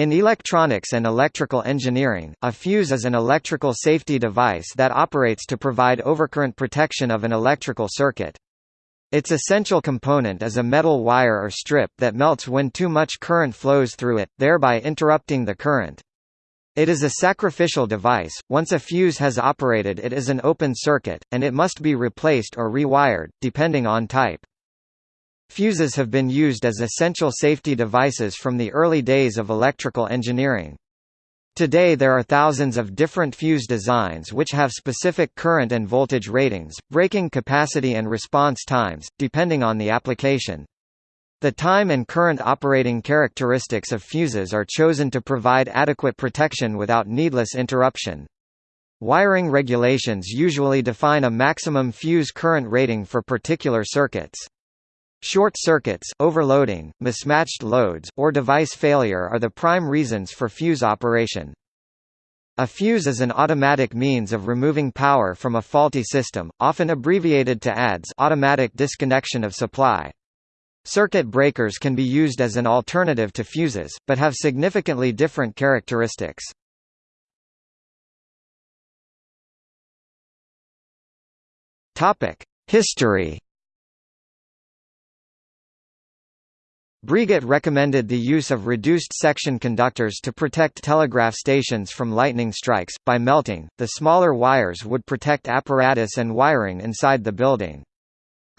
In electronics and electrical engineering, a fuse is an electrical safety device that operates to provide overcurrent protection of an electrical circuit. Its essential component is a metal wire or strip that melts when too much current flows through it, thereby interrupting the current. It is a sacrificial device, once a fuse has operated it is an open circuit, and it must be replaced or rewired, depending on type. Fuses have been used as essential safety devices from the early days of electrical engineering. Today there are thousands of different fuse designs which have specific current and voltage ratings, breaking capacity and response times, depending on the application. The time and current operating characteristics of fuses are chosen to provide adequate protection without needless interruption. Wiring regulations usually define a maximum fuse current rating for particular circuits. Short circuits, overloading, mismatched loads, or device failure are the prime reasons for fuse operation. A fuse is an automatic means of removing power from a faulty system, often abbreviated to ADS automatic disconnection of supply. Circuit breakers can be used as an alternative to fuses, but have significantly different characteristics. History Breguet recommended the use of reduced section conductors to protect telegraph stations from lightning strikes. By melting, the smaller wires would protect apparatus and wiring inside the building.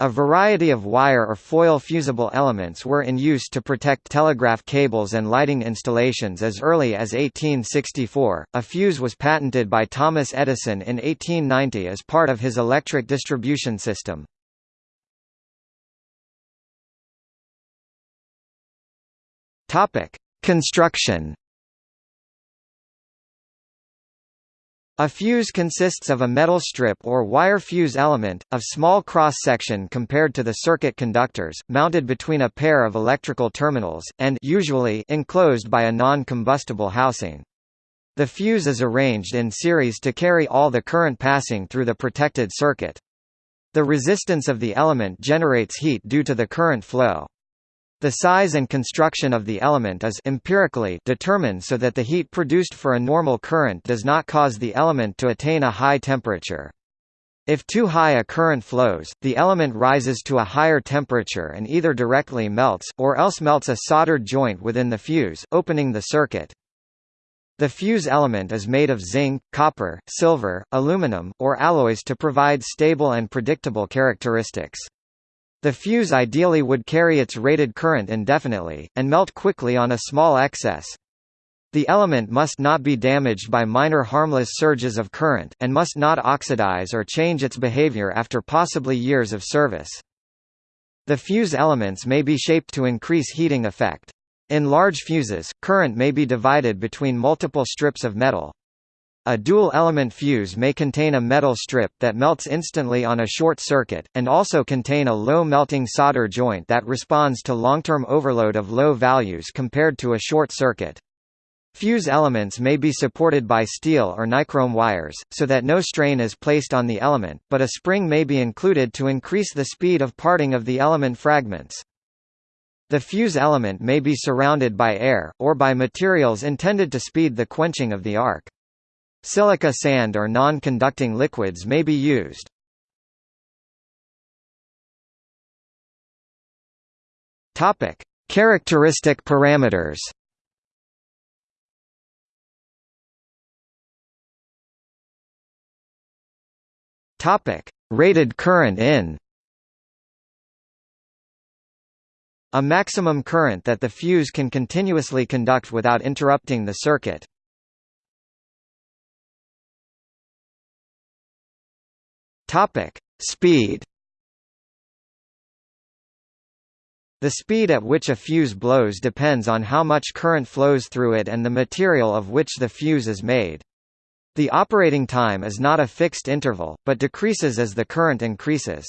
A variety of wire or foil fusible elements were in use to protect telegraph cables and lighting installations as early as 1864. A fuse was patented by Thomas Edison in 1890 as part of his electric distribution system. Topic: Construction. A fuse consists of a metal strip or wire fuse element, of small cross-section compared to the circuit conductors, mounted between a pair of electrical terminals, and usually enclosed by a non-combustible housing. The fuse is arranged in series to carry all the current passing through the protected circuit. The resistance of the element generates heat due to the current flow. The size and construction of the element is empirically determined so that the heat produced for a normal current does not cause the element to attain a high temperature. If too high a current flows, the element rises to a higher temperature and either directly melts, or else melts a soldered joint within the fuse, opening the circuit. The fuse element is made of zinc, copper, silver, aluminum, or alloys to provide stable and predictable characteristics. The fuse ideally would carry its rated current indefinitely, and melt quickly on a small excess. The element must not be damaged by minor harmless surges of current, and must not oxidize or change its behavior after possibly years of service. The fuse elements may be shaped to increase heating effect. In large fuses, current may be divided between multiple strips of metal. A dual-element fuse may contain a metal strip that melts instantly on a short circuit, and also contain a low-melting solder joint that responds to long-term overload of low values compared to a short circuit. Fuse elements may be supported by steel or nichrome wires, so that no strain is placed on the element, but a spring may be included to increase the speed of parting of the element fragments. The fuse element may be surrounded by air, or by materials intended to speed the quenching of the arc. Silica sand or non-conducting liquids may be used. Topic: Characteristic parameters. Topic: Rated current in. A maximum current that the fuse can continuously conduct without interrupting the circuit. Topic: Speed. The speed at which a fuse blows depends on how much current flows through it and the material of which the fuse is made. The operating time is not a fixed interval, but decreases as the current increases.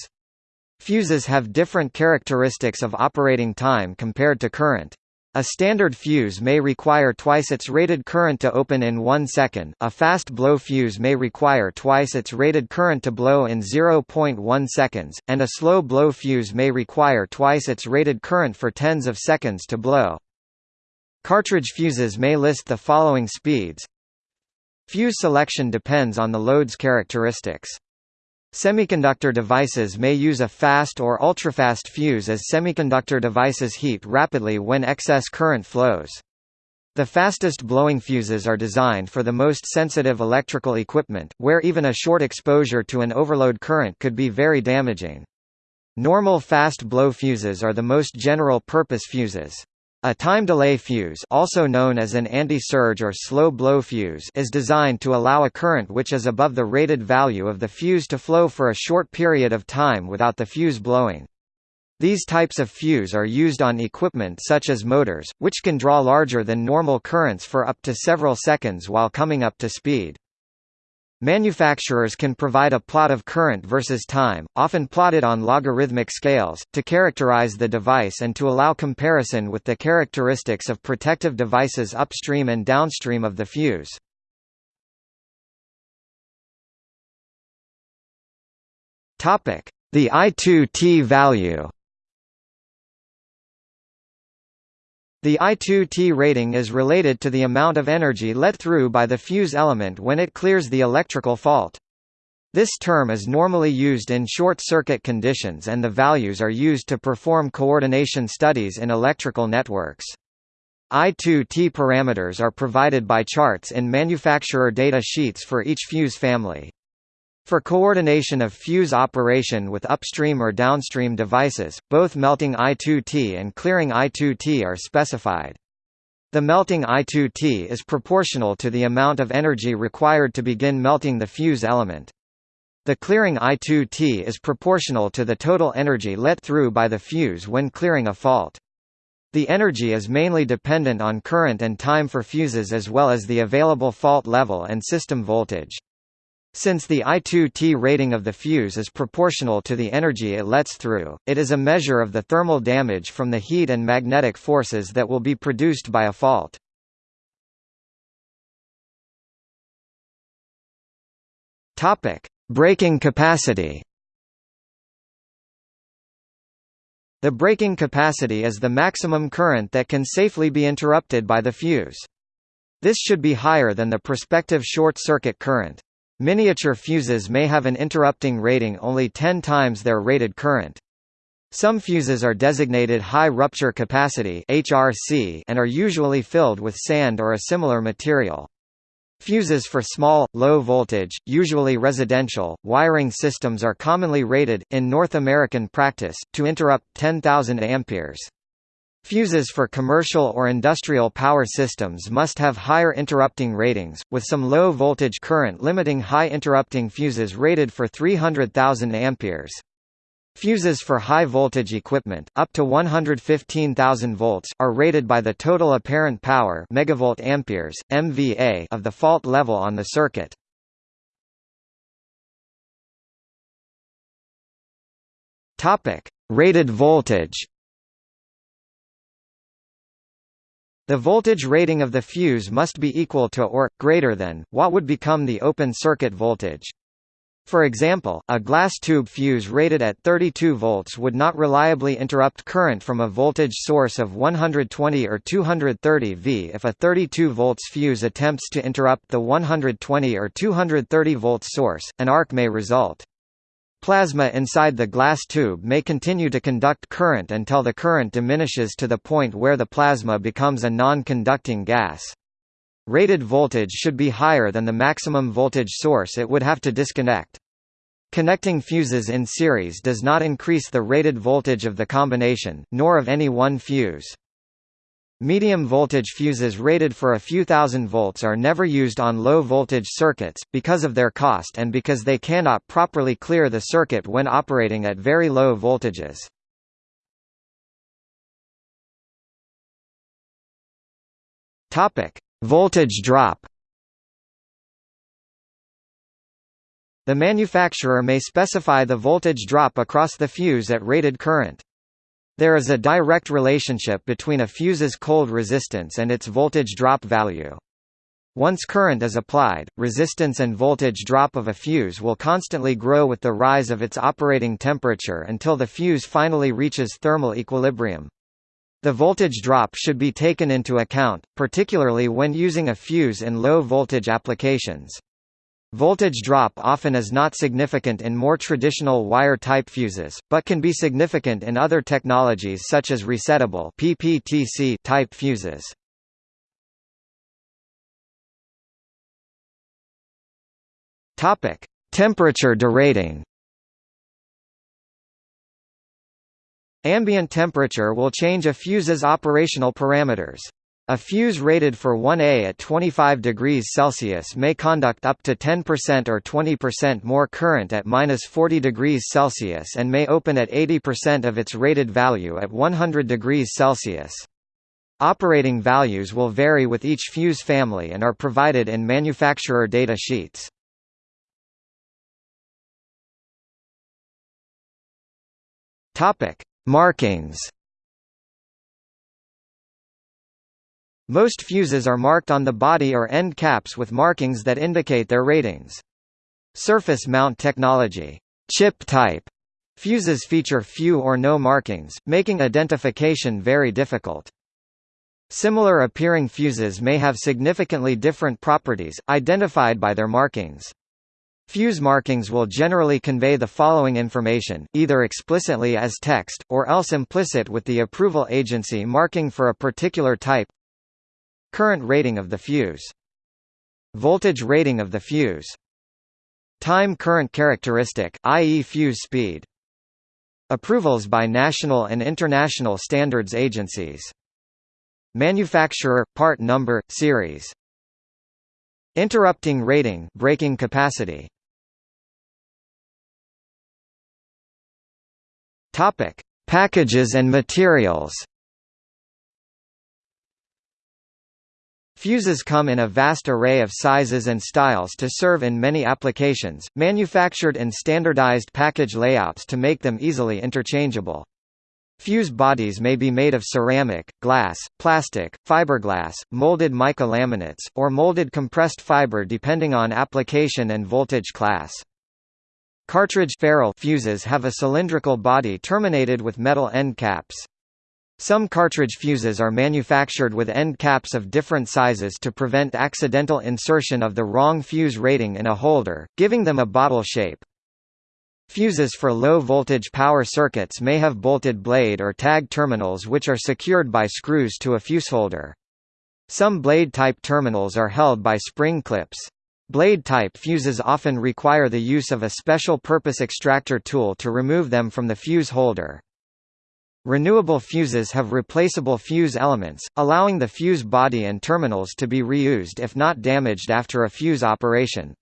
Fuses have different characteristics of operating time compared to current. A standard fuse may require twice its rated current to open in 1 second, a fast blow fuse may require twice its rated current to blow in 0.1 seconds, and a slow blow fuse may require twice its rated current for tens of seconds to blow. Cartridge fuses may list the following speeds. Fuse selection depends on the load's characteristics. Semiconductor devices may use a fast or ultrafast fuse as semiconductor devices heat rapidly when excess current flows. The fastest blowing fuses are designed for the most sensitive electrical equipment, where even a short exposure to an overload current could be very damaging. Normal fast blow fuses are the most general-purpose fuses. A time delay fuse also known as an anti-surge or slow blow fuse is designed to allow a current which is above the rated value of the fuse to flow for a short period of time without the fuse blowing. These types of fuse are used on equipment such as motors, which can draw larger than normal currents for up to several seconds while coming up to speed. Manufacturers can provide a plot of current versus time, often plotted on logarithmic scales, to characterize the device and to allow comparison with the characteristics of protective devices upstream and downstream of the fuse. The I2T value The I2T rating is related to the amount of energy let through by the fuse element when it clears the electrical fault. This term is normally used in short-circuit conditions and the values are used to perform coordination studies in electrical networks. I2T parameters are provided by charts in manufacturer data sheets for each fuse family. For coordination of fuse operation with upstream or downstream devices, both melting I2T and clearing I2T are specified. The melting I2T is proportional to the amount of energy required to begin melting the fuse element. The clearing I2T is proportional to the total energy let through by the fuse when clearing a fault. The energy is mainly dependent on current and time for fuses as well as the available fault level and system voltage. Since the I2T rating of the fuse is proportional to the energy it lets through, it is a measure of the thermal damage from the heat and magnetic forces that will be produced by a fault. Topic: Breaking capacity. The breaking capacity is the maximum current that can safely be interrupted by the fuse. This should be higher than the prospective short-circuit current. Miniature fuses may have an interrupting rating only 10 times their rated current. Some fuses are designated high rupture capacity (HRC) and are usually filled with sand or a similar material. Fuses for small, low voltage, usually residential, wiring systems are commonly rated, in North American practice, to interrupt 10,000 amperes. Fuses for commercial or industrial power systems must have higher interrupting ratings, with some low-voltage current limiting high interrupting fuses rated for 300,000 amperes. Fuses for high-voltage equipment, up to 115,000 volts, are rated by the total apparent power megavolt amperes, MVA of the fault level on the circuit. Topic: Rated voltage The voltage rating of the fuse must be equal to or, greater than, what would become the open circuit voltage. For example, a glass tube fuse rated at 32 volts would not reliably interrupt current from a voltage source of 120 or 230 V. If a 32 volts fuse attempts to interrupt the 120 or 230 volts source, an arc may result. Plasma inside the glass tube may continue to conduct current until the current diminishes to the point where the plasma becomes a non-conducting gas. Rated voltage should be higher than the maximum voltage source it would have to disconnect. Connecting fuses in series does not increase the rated voltage of the combination, nor of any one fuse. Medium voltage fuses rated for a few thousand volts are never used on low voltage circuits, because of their cost and because they cannot properly clear the circuit when operating at very low voltages. voltage drop The manufacturer may specify the voltage drop across the fuse at rated current. There is a direct relationship between a fuse's cold resistance and its voltage drop value. Once current is applied, resistance and voltage drop of a fuse will constantly grow with the rise of its operating temperature until the fuse finally reaches thermal equilibrium. The voltage drop should be taken into account, particularly when using a fuse in low-voltage applications. Voltage drop often is not significant in more traditional wire-type fuses, but can be significant in other technologies such as resettable PPTC type fuses. Topic: Temperature derating. Ambient temperature will change a fuse's operational parameters. A fuse rated for 1A at 25 degrees Celsius may conduct up to 10% or 20% more current at minus 40 degrees Celsius and may open at 80% of its rated value at 100 degrees Celsius. Operating values will vary with each fuse family and are provided in manufacturer data sheets. Markings Most fuses are marked on the body or end caps with markings that indicate their ratings. Surface mount technology chip type fuses feature few or no markings, making identification very difficult. Similar appearing fuses may have significantly different properties, identified by their markings. Fuse markings will generally convey the following information, either explicitly as text, or else implicit with the approval agency marking for a particular type. Current rating of the fuse. Voltage rating of the fuse. Time current characteristic, i.e. fuse speed. Approvals by national and international standards agencies. Manufacturer, part number, series. Interrupting rating breaking capacity Topic: Packages and materials. Fuses come in a vast array of sizes and styles to serve in many applications, manufactured in standardized package layouts to make them easily interchangeable. Fuse bodies may be made of ceramic, glass, plastic, fiberglass, molded mica laminates, or molded compressed fiber depending on application and voltage class. Cartridge ferrule fuses have a cylindrical body terminated with metal end caps. Some cartridge fuses are manufactured with end caps of different sizes to prevent accidental insertion of the wrong fuse rating in a holder, giving them a bottle shape. Fuses for low-voltage power circuits may have bolted blade or tag terminals which are secured by screws to a fuseholder. Some blade-type terminals are held by spring clips. Blade-type fuses often require the use of a special purpose extractor tool to remove them from the fuse holder. Renewable fuses have replaceable fuse elements, allowing the fuse body and terminals to be reused if not damaged after a fuse operation.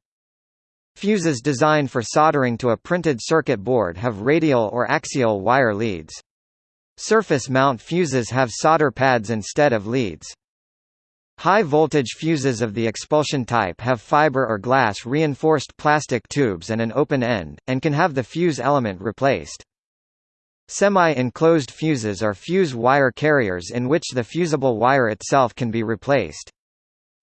Fuses designed for soldering to a printed circuit board have radial or axial wire leads. Surface mount fuses have solder pads instead of leads. High-voltage fuses of the expulsion type have fiber or glass reinforced plastic tubes and an open end, and can have the fuse element replaced. Semi-enclosed fuses are fuse wire carriers in which the fusible wire itself can be replaced.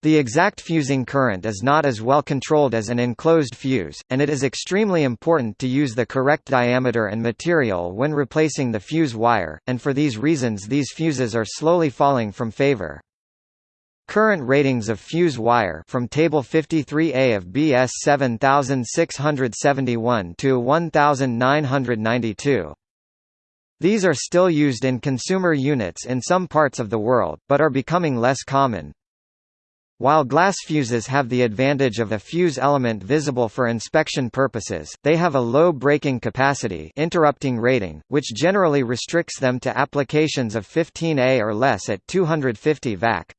The exact fusing current is not as well controlled as an enclosed fuse, and it is extremely important to use the correct diameter and material when replacing the fuse wire, and for these reasons these fuses are slowly falling from favor. Current ratings of fuse wire from Table 53A of BS 7671 to 1992. These are still used in consumer units in some parts of the world, but are becoming less common. While glass fuses have the advantage of a fuse element visible for inspection purposes, they have a low breaking capacity interrupting rating, which generally restricts them to applications of 15A or less at 250 VAC.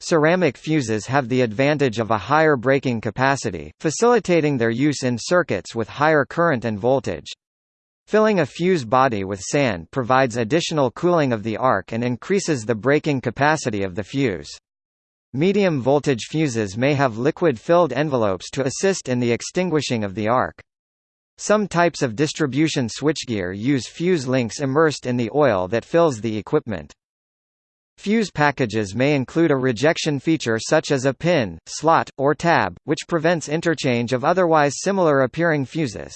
Ceramic fuses have the advantage of a higher breaking capacity, facilitating their use in circuits with higher current and voltage. Filling a fuse body with sand provides additional cooling of the arc and increases the breaking capacity of the fuse. Medium voltage fuses may have liquid-filled envelopes to assist in the extinguishing of the arc. Some types of distribution switchgear use fuse links immersed in the oil that fills the equipment. Fuse packages may include a rejection feature such as a pin, slot, or tab, which prevents interchange of otherwise similar appearing fuses.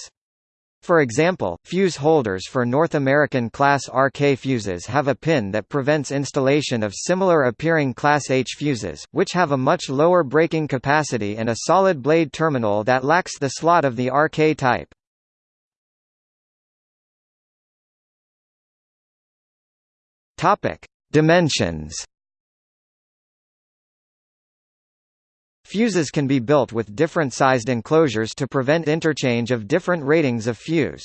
For example, fuse holders for North American Class RK fuses have a pin that prevents installation of similar appearing Class H fuses, which have a much lower breaking capacity and a solid blade terminal that lacks the slot of the RK type. Dimensions. Fuses can be built with different sized enclosures to prevent interchange of different ratings of fuse.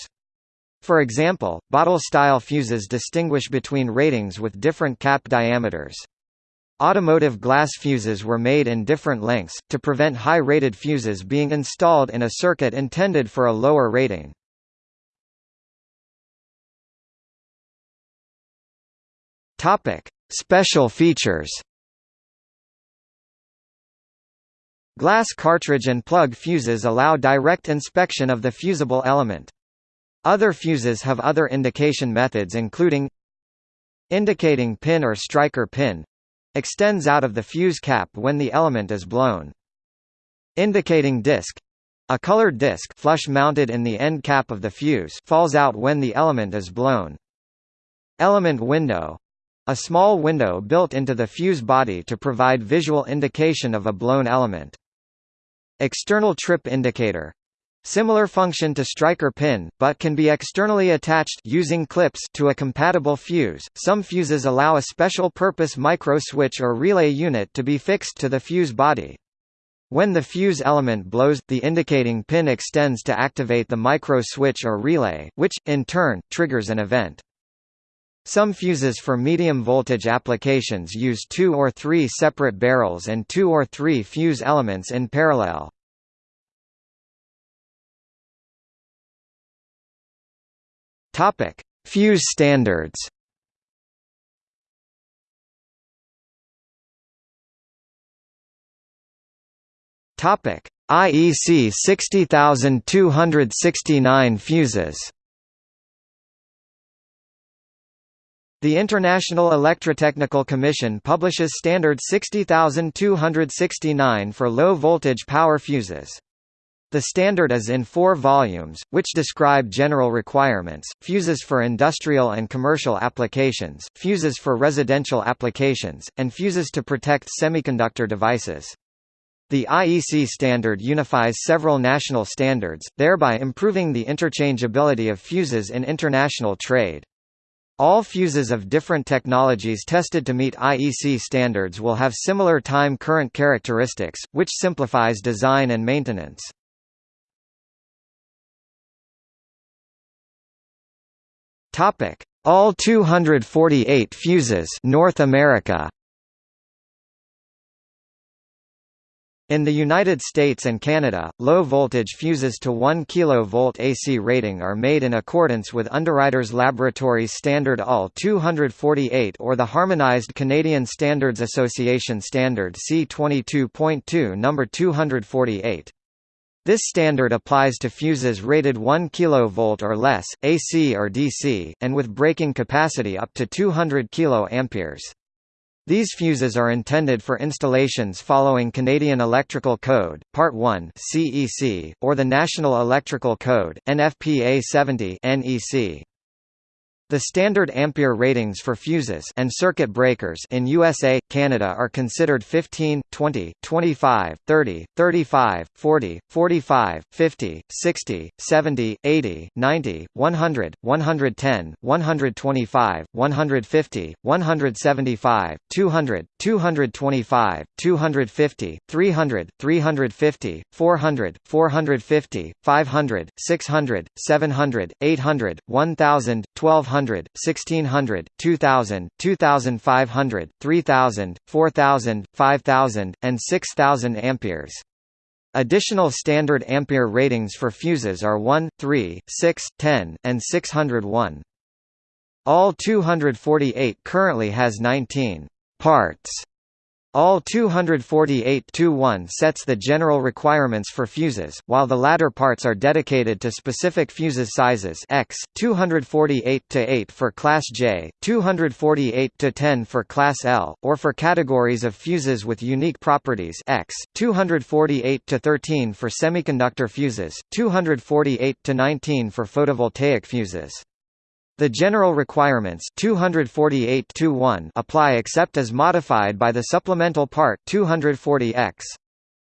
For example, bottle-style fuses distinguish between ratings with different cap diameters. Automotive glass fuses were made in different lengths, to prevent high-rated fuses being installed in a circuit intended for a lower rating. Special features. Glass cartridge and plug fuses allow direct inspection of the fusible element. Other fuses have other indication methods including indicating pin or striker pin extends out of the fuse cap when the element is blown. Indicating disc a colored disc flush mounted in the end cap of the fuse falls out when the element is blown. Element window a small window built into the fuse body to provide visual indication of a blown element. External trip indicator Similar function to striker pin, but can be externally attached using clips to a compatible fuse. Some fuses allow a special purpose micro switch or relay unit to be fixed to the fuse body. When the fuse element blows, the indicating pin extends to activate the micro switch or relay, which, in turn, triggers an event. Some fuses for medium voltage applications use two or three separate barrels and two or three fuse elements in parallel. Topic: Fuse standards. Topic: IEC 60269 fuses. The International Electrotechnical Commission publishes Standard 60269 for low-voltage power fuses. The standard is in four volumes, which describe general requirements, fuses for industrial and commercial applications, fuses for residential applications, and fuses to protect semiconductor devices. The IEC standard unifies several national standards, thereby improving the interchangeability of fuses in international trade. UL fuses of different technologies tested to meet IEC standards will have similar time current characteristics, which simplifies design and maintenance. Topic: All 248 fuses North America In the United States and Canada, low-voltage fuses to 1 kV AC rating are made in accordance with Underwriters Laboratories Standard UL 248 or the Harmonized Canadian Standards Association Standard C22.2 No. 248. This standard applies to fuses rated 1 kV or less, AC or DC, and with breaking capacity up to 200 kA. These fuses are intended for installations following Canadian Electrical Code, Part 1 CEC, or the National Electrical Code, NFPA 70 NEC. The standard ampere ratings for fuses and circuit breakers in USA, Canada are considered 15, 20, 25, 30, 35, 40, 45, 50, 60, 70, 80, 90, 100, 110, 125, 150, 175, 200, 225, 250, 300, 350, 400, 450, 500, 600, 700, 800, 1000, 1200 1200, 1600, 2000, 2500, 3000, 4000, 5000, and 6000 amperes. Additional standard ampere ratings for fuses are 1, 3, 6, 10, and 601. UL 248 currently has 19 parts UL 248-21 sets the general requirements for fuses, while the latter parts are dedicated to specific fuses sizes X, 248-8 for Class J, 248-10 for Class L, or for categories of fuses with unique properties X, 248-13 for semiconductor fuses, 248-19 for photovoltaic fuses. The general requirements 248 apply except as modified by the supplemental part 240X.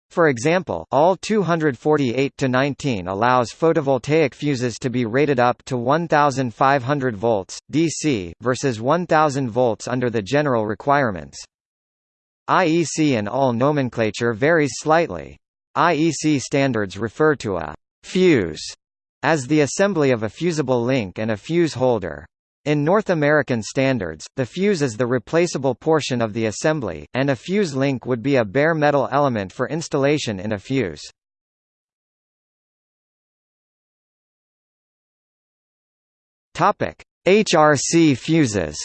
For example, UL 248 to 19 allows photovoltaic fuses to be rated up to 1500 volts DC versus 1000 volts under the general requirements. IEC and UL nomenclature varies slightly. IEC standards refer to a fuse as the assembly of a fusible link and a fuse holder. In North American standards, the fuse is the replaceable portion of the assembly, and a fuse link would be a bare metal element for installation in a fuse. HRC fuses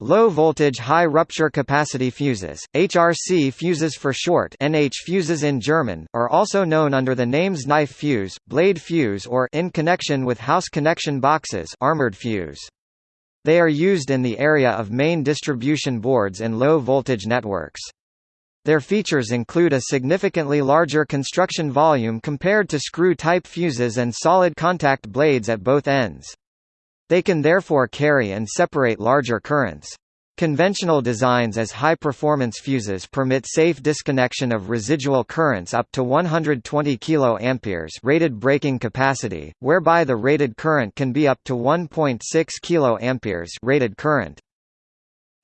Low voltage high rupture capacity fuses, HRC fuses for short NH fuses in German, are also known under the names knife fuse, blade fuse or in connection with house connection boxes armored fuse. They are used in the area of main distribution boards in low voltage networks. Their features include a significantly larger construction volume compared to screw-type fuses and solid contact blades at both ends. They can therefore carry and separate larger currents. Conventional designs as high-performance fuses permit safe disconnection of residual currents up to 120 kA rated breaking capacity, whereby the rated current can be up to 1.6 kA rated current.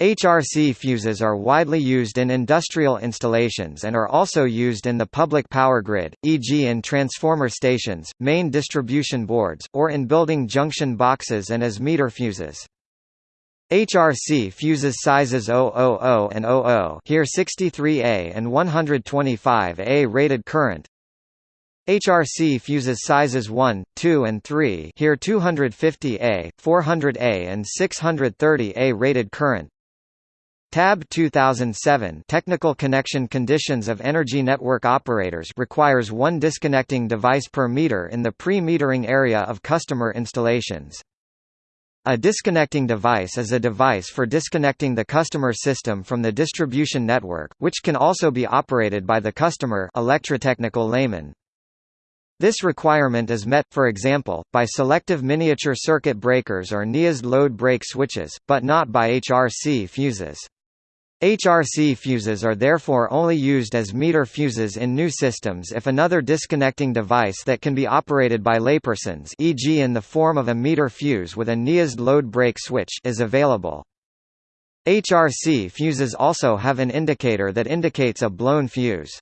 HRC fuses are widely used in industrial installations and are also used in the public power grid, e.g. in transformer stations, main distribution boards, or in building junction boxes and as meter fuses. HRC fuses sizes 000 and 00 here 63A and 125A rated current HRC fuses sizes 1, 2 and 3 here 250A, 400A and 630A rated current Tab 2007 Technical connection conditions of energy network operators requires one disconnecting device per meter in the pre-metering area of customer installations. A disconnecting device is a device for disconnecting the customer system from the distribution network, which can also be operated by the customer electrotechnical layman. This requirement is met, for example, by selective miniature circuit breakers or NIASD load break switches, but not by HRC fuses. HRC fuses are therefore only used as meter fuses in new systems if another disconnecting device that can be operated by laypersons e.g. in the form of a meter fuse with a NIASD load break switch is available. HRC fuses also have an indicator that indicates a blown fuse.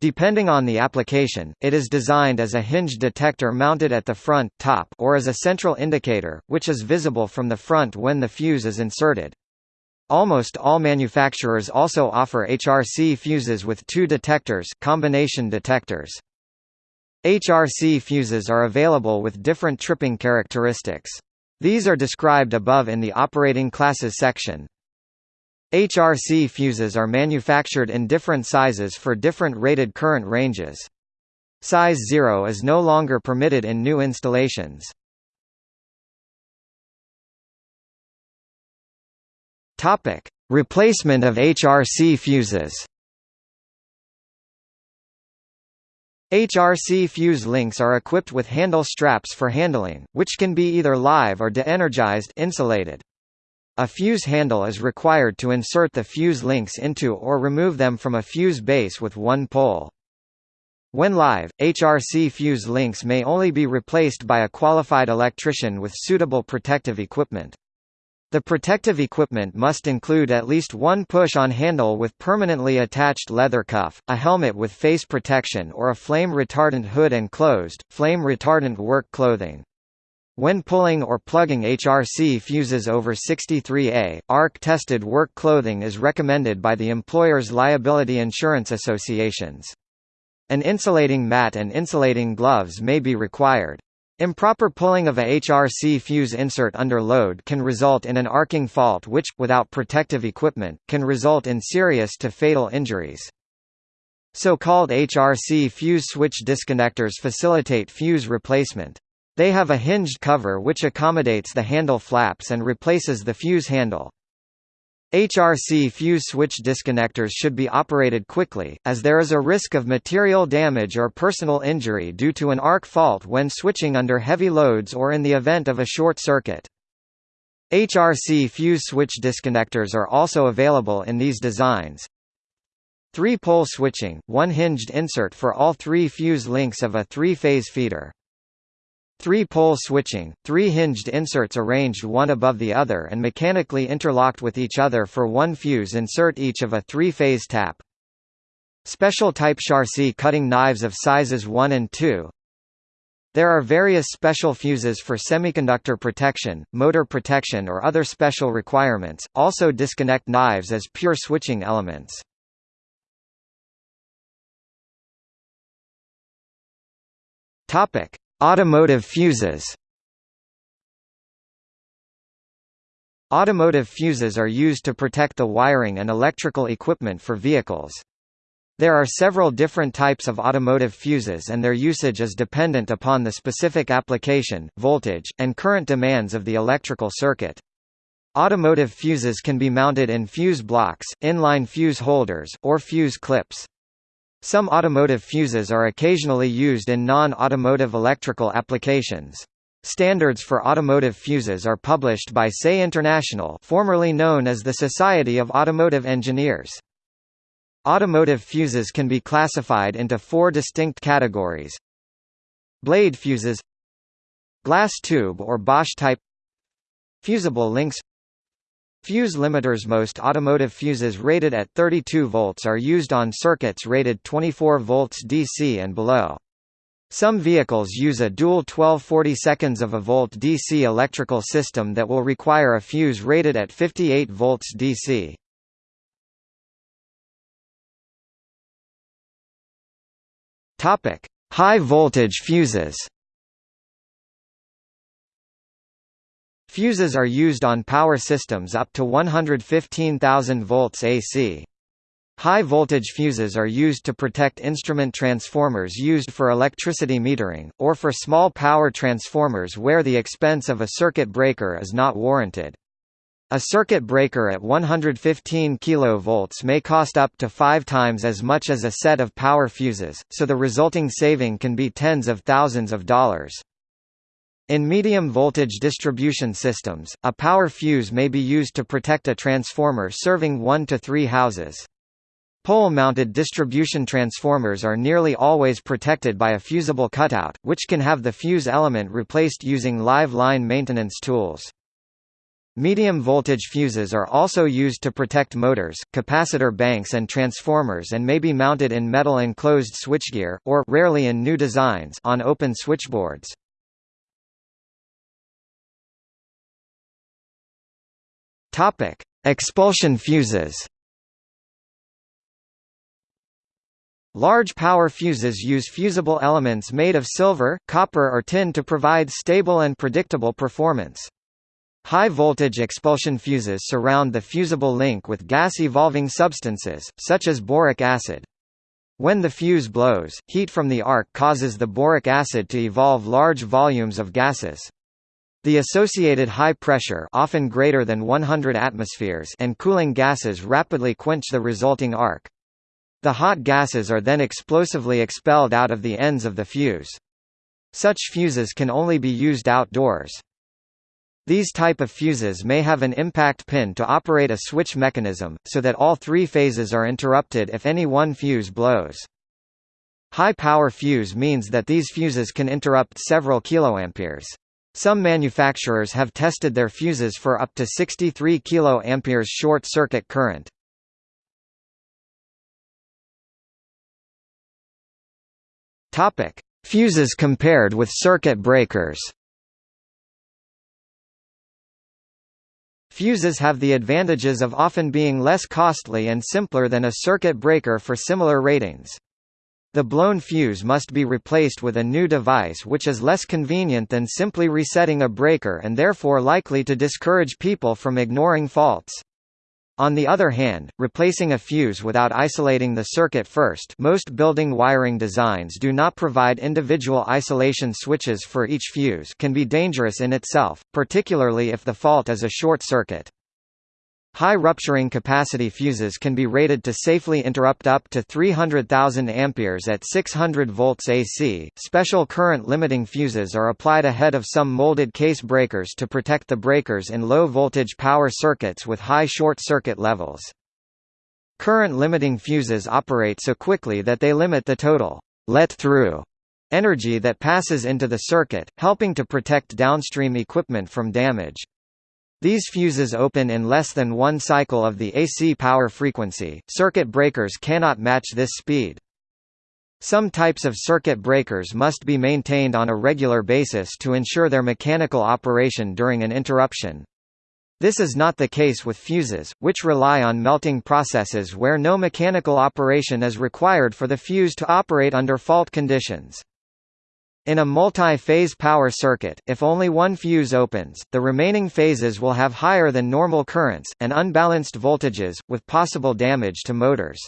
Depending on the application, it is designed as a hinge detector mounted at the front top or as a central indicator, which is visible from the front when the fuse is inserted. Almost all manufacturers also offer HRC fuses with two detectors combination detectors. HRC fuses are available with different tripping characteristics. These are described above in the operating classes section. HRC fuses are manufactured in different sizes for different rated current ranges. Size 0 is no longer permitted in new installations. Topic: Replacement of HRC fuses. HRC fuse links are equipped with handle straps for handling, which can be either live or de-energized insulated. A fuse handle is required to insert the fuse links into or remove them from a fuse base with one pole. When live, HRC fuse links may only be replaced by a qualified electrician with suitable protective equipment. The protective equipment must include at least one push-on handle with permanently attached leather cuff, a helmet with face protection or a flame-retardant hood and closed, flame-retardant work clothing. When pulling or plugging HRC fuses over 63A, ARC-tested work clothing is recommended by the employer's liability insurance associations. An insulating mat and insulating gloves may be required. Improper pulling of a HRC fuse insert under load can result in an arcing fault which, without protective equipment, can result in serious to fatal injuries. So-called HRC fuse switch disconnectors facilitate fuse replacement. They have a hinged cover which accommodates the handle flaps and replaces the fuse handle. HRC fuse switch disconnectors should be operated quickly, as there is a risk of material damage or personal injury due to an arc fault when switching under heavy loads or in the event of a short circuit. HRC fuse switch disconnectors are also available in these designs. Three-pole switching, one hinged insert for all three fuse links of a three-phase feeder. Three-pole switching, three hinged inserts arranged one above the other and mechanically interlocked with each other for one fuse insert each of a three-phase tap. Special type Charcy cutting knives of sizes 1 and 2. There are various special fuses for semiconductor protection, motor protection or other special requirements, also disconnect knives as pure switching elements. Topic: Automotive fuses Automotive fuses are used to protect the wiring and electrical equipment for vehicles. There are several different types of automotive fuses and their usage is dependent upon the specific application, voltage, and current demands of the electrical circuit. Automotive fuses can be mounted in fuse blocks, inline fuse holders, or fuse clips. Some automotive fuses are occasionally used in non-automotive electrical applications. Standards for automotive fuses are published by SAE International formerly known as the Society of Automotive Engineers. Automotive fuses can be classified into four distinct categories. Blade fuses Glass tube or Bosch type Fusible links Fuse limiters Most automotive fuses rated at 32 volts are used on circuits rated 24 volts DC and below. Some vehicles use a dual 1240 seconds of a volt DC electrical system that will require a fuse rated at 58 volts DC. High voltage fuses. Fuses are used on power systems up to 115,000 volts AC. High voltage fuses are used to protect instrument transformers used for electricity metering, or for small power transformers where the expense of a circuit breaker is not warranted. A circuit breaker at 115 kV may cost up to five times as much as a set of power fuses, so the resulting saving can be tens of thousands of dollars. In medium-voltage distribution systems, a power fuse may be used to protect a transformer serving one to three houses. Pole-mounted distribution transformers are nearly always protected by a fusible cutout, which can have the fuse element replaced using live line maintenance tools. Medium-voltage fuses are also used to protect motors, capacitor banks and transformers and may be mounted in metal enclosed switchgear, or rarely in new designs on open switchboards. Topic: Expulsion fuses. Large power fuses use fusible elements made of silver, copper or tin to provide stable and predictable performance. High-voltage expulsion fuses surround the fusible link with gas-evolving substances, such as boric acid. When the fuse blows, heat from the arc causes the boric acid to evolve large volumes of gases. The associated high pressure often greater than 100 atmospheres and cooling gases rapidly quench the resulting arc. The hot gases are then explosively expelled out of the ends of the fuse. Such fuses can only be used outdoors. These type of fuses may have an impact pin to operate a switch mechanism, so that all three phases are interrupted if any one fuse blows. High power fuse means that these fuses can interrupt several kiloamperes. Some manufacturers have tested their fuses for up to 63 kA short circuit current. Topic: Fuses compared with circuit breakers. Fuses have the advantages of often being less costly and simpler than a circuit breaker for similar ratings. The blown fuse must be replaced with a new device which is less convenient than simply resetting a breaker and therefore likely to discourage people from ignoring faults. On the other hand, replacing a fuse without isolating the circuit first most building wiring designs do not provide individual isolation switches for each fuse can be dangerous in itself, particularly if the fault is a short circuit. High rupturing capacity fuses can be rated to safely interrupt up to 300,000 amperes at 600 volts AC. Special current limiting fuses are applied ahead of some molded case breakers to protect the breakers in low voltage power circuits with high short circuit levels. Current limiting fuses operate so quickly that they limit the total let-through energy that passes into the circuit, helping to protect downstream equipment from damage. These fuses open in less than one cycle of the AC power frequency. Circuit breakers cannot match this speed. Some types of circuit breakers must be maintained on a regular basis to ensure their mechanical operation during an interruption. This is not the case with fuses, which rely on melting processes where no mechanical operation is required for the fuse to operate under fault conditions. In a multi-phase power circuit, if only one fuse opens, the remaining phases will have higher than normal currents, and unbalanced voltages, with possible damage to motors.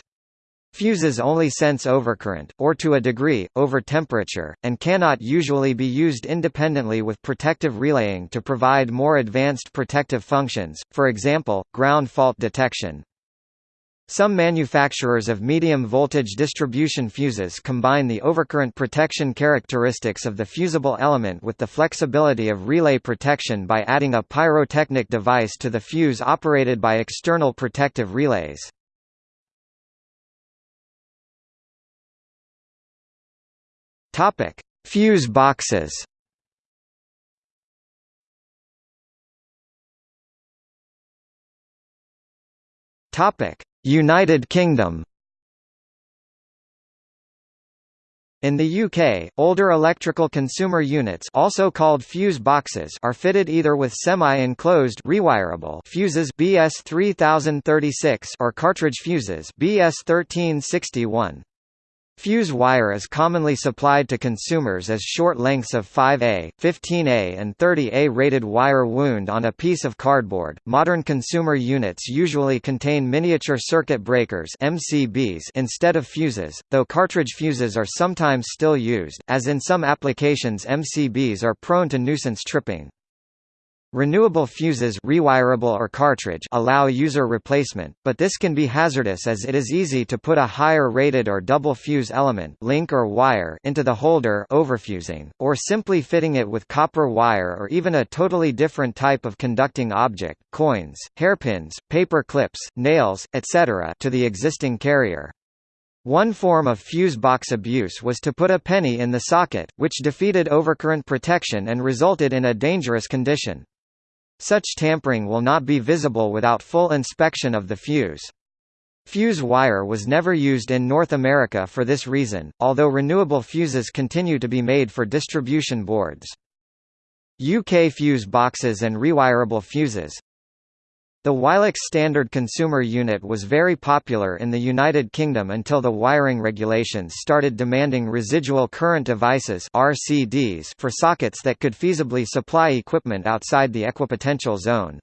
Fuses only sense overcurrent, or to a degree, over temperature, and cannot usually be used independently with protective relaying to provide more advanced protective functions, for example, ground fault detection. Some manufacturers of medium-voltage distribution fuses combine the overcurrent protection characteristics of the fusible element with the flexibility of relay protection by adding a pyrotechnic device to the fuse operated by external protective relays. Fuse boxes Topic: United Kingdom In the UK, older electrical consumer units also called fuse boxes are fitted either with semi-enclosed rewirable fuses BS 3036 or cartridge fuses BS 1361. Fuse wire is commonly supplied to consumers as short lengths of 5A, 15A, and 30A rated wire wound on a piece of cardboard. Modern consumer units usually contain miniature circuit breakers (MCBs) instead of fuses, though cartridge fuses are sometimes still used, as in some applications MCBs are prone to nuisance tripping. Renewable fuses rewirable or cartridge allow user replacement, but this can be hazardous as it is easy to put a higher rated or double fuse element link or wire into the holder overfusing, or simply fitting it with copper wire or even a totally different type of conducting object coins, hairpins, paper clips, nails, etc. to the existing carrier. One form of fuse box abuse was to put a penny in the socket, which defeated overcurrent protection and resulted in a dangerous condition. Such tampering will not be visible without full inspection of the fuse. Fuse wire was never used in North America for this reason, although renewable fuses continue to be made for distribution boards. UK fuse boxes and rewirable fuses the Wylex standard consumer unit was very popular in the United Kingdom until the wiring regulations started demanding residual current devices RCDs for sockets that could feasibly supply equipment outside the equipotential zone.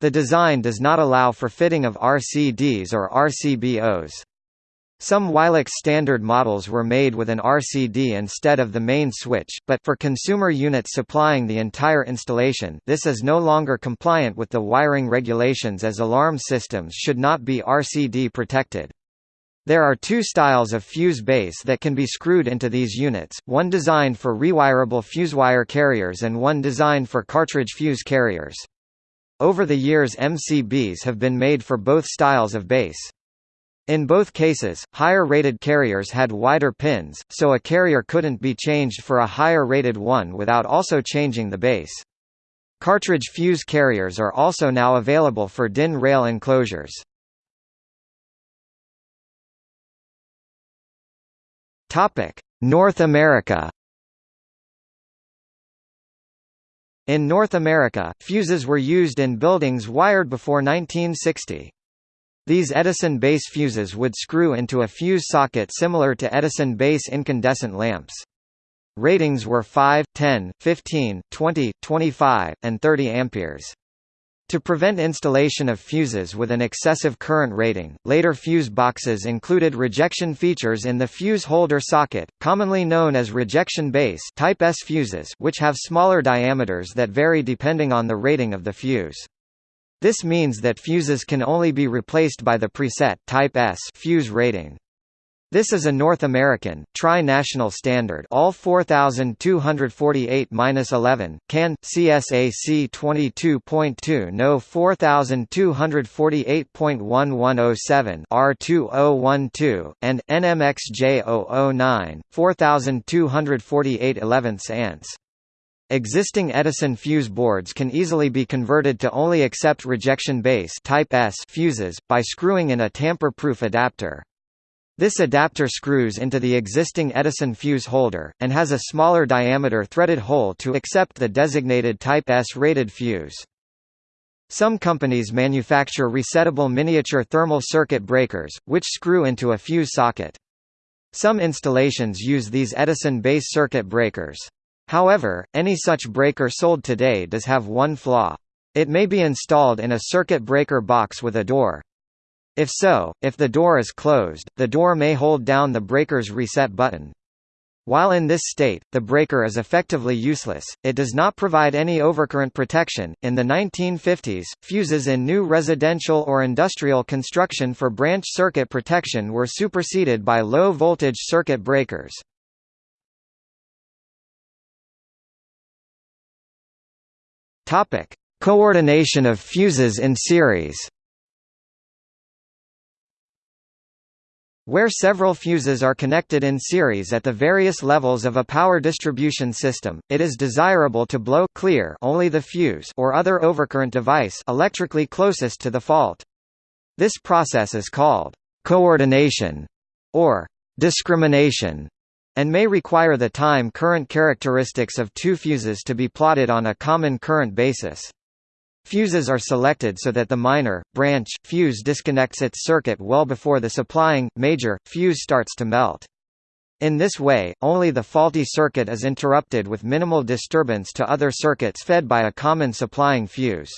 The design does not allow for fitting of RCDs or RCBOs. Some Wylex standard models were made with an RCD instead of the main switch, but for consumer units supplying the entire installation this is no longer compliant with the wiring regulations as alarm systems should not be RCD protected. There are two styles of fuse base that can be screwed into these units, one designed for rewirable fusewire carriers and one designed for cartridge fuse carriers. Over the years MCBs have been made for both styles of base. In both cases, higher-rated carriers had wider pins, so a carrier couldn't be changed for a higher-rated one without also changing the base. Cartridge fuse carriers are also now available for DIN rail enclosures. North America In North America, fuses were used in buildings wired before 1960. These Edison base fuses would screw into a fuse socket similar to Edison base incandescent lamps. Ratings were 5, 10, 15, 20, 25, and 30 amperes. To prevent installation of fuses with an excessive current rating, later fuse boxes included rejection features in the fuse holder socket, commonly known as rejection base type S fuses which have smaller diameters that vary depending on the rating of the fuse. This means that fuses can only be replaced by the preset type S fuse rating. This is a North American, tri-national standard UL 4248-11, CAN, CSAC 22.2 No 4248.1107 R2012, and, NMXJ 009, 4248 11 ants. Existing Edison fuse boards can easily be converted to only accept rejection base type S fuses, by screwing in a tamper-proof adapter. This adapter screws into the existing Edison fuse holder, and has a smaller diameter threaded hole to accept the designated Type S rated fuse. Some companies manufacture resettable miniature thermal circuit breakers, which screw into a fuse socket. Some installations use these Edison base circuit breakers. However, any such breaker sold today does have one flaw. It may be installed in a circuit breaker box with a door. If so, if the door is closed, the door may hold down the breaker's reset button. While in this state, the breaker is effectively useless, it does not provide any overcurrent protection. In the 1950s, fuses in new residential or industrial construction for branch circuit protection were superseded by low voltage circuit breakers. Topic: Coordination of fuses in series. Where several fuses are connected in series at the various levels of a power distribution system, it is desirable to blow clear only the fuse or other overcurrent device electrically closest to the fault. This process is called coordination or discrimination and may require the time current characteristics of two fuses to be plotted on a common current basis. Fuses are selected so that the minor, branch, fuse disconnects its circuit well before the supplying, major, fuse starts to melt. In this way, only the faulty circuit is interrupted with minimal disturbance to other circuits fed by a common supplying fuse.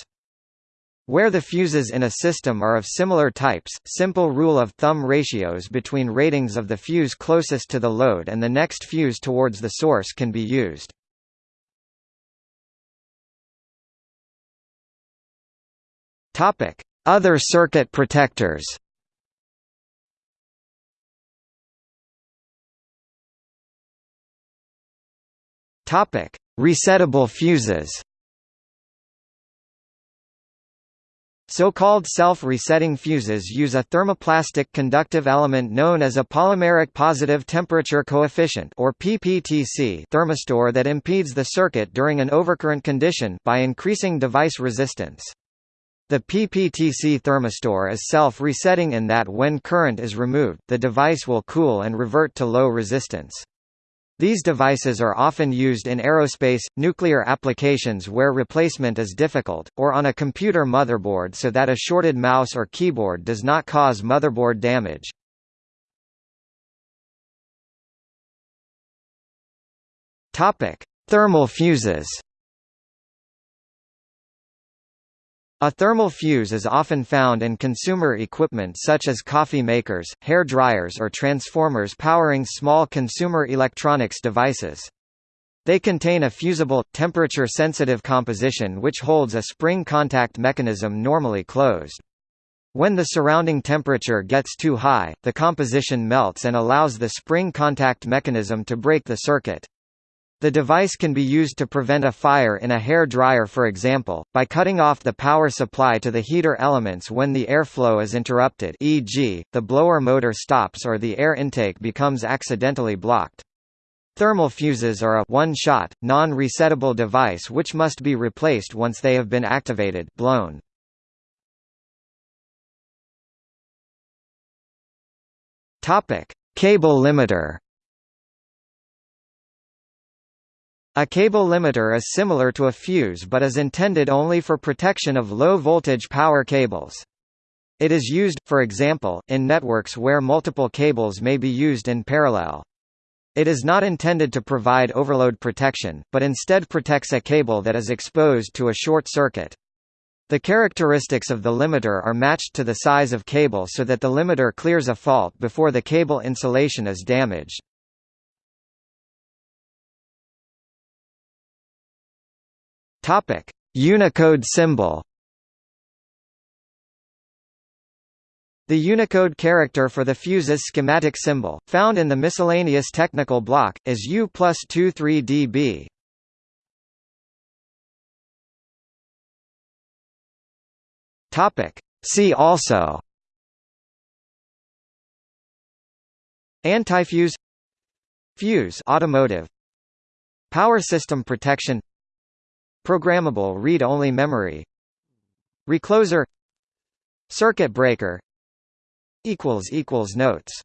Where the fuses in a system are of similar types, simple rule of thumb ratios between ratings of the fuse closest to the load and the next fuse towards the source can be used. Other circuit protectors. Resettable fuses So-called self-resetting fuses use a thermoplastic conductive element known as a polymeric positive temperature coefficient or PPTC thermistor that impedes the circuit during an overcurrent condition by increasing device resistance. The PPTC thermistor is self-resetting in that when current is removed, the device will cool and revert to low resistance. These devices are often used in aerospace, nuclear applications where replacement is difficult, or on a computer motherboard so that a shorted mouse or keyboard does not cause motherboard damage. Thermal fuses A thermal fuse is often found in consumer equipment such as coffee makers, hair dryers or transformers powering small consumer electronics devices. They contain a fusible, temperature-sensitive composition which holds a spring contact mechanism normally closed. When the surrounding temperature gets too high, the composition melts and allows the spring contact mechanism to break the circuit. The device can be used to prevent a fire in a hair dryer for example, by cutting off the power supply to the heater elements when the airflow is interrupted e.g., the blower motor stops or the air intake becomes accidentally blocked. Thermal fuses are a one-shot, non-resettable device which must be replaced once they have been activated blown. Cable limiter A cable limiter is similar to a fuse but is intended only for protection of low-voltage power cables. It is used, for example, in networks where multiple cables may be used in parallel. It is not intended to provide overload protection, but instead protects a cable that is exposed to a short circuit. The characteristics of the limiter are matched to the size of cable so that the limiter clears a fault before the cable insulation is damaged. Topic: Unicode symbol. The Unicode character for the fuse's schematic symbol, found in the miscellaneous technical block, is U plus 23dB. Topic. See also Antifuse Fuse automotive Power system protection Programmable read-only memory. Recloser. Circuit breaker. Notes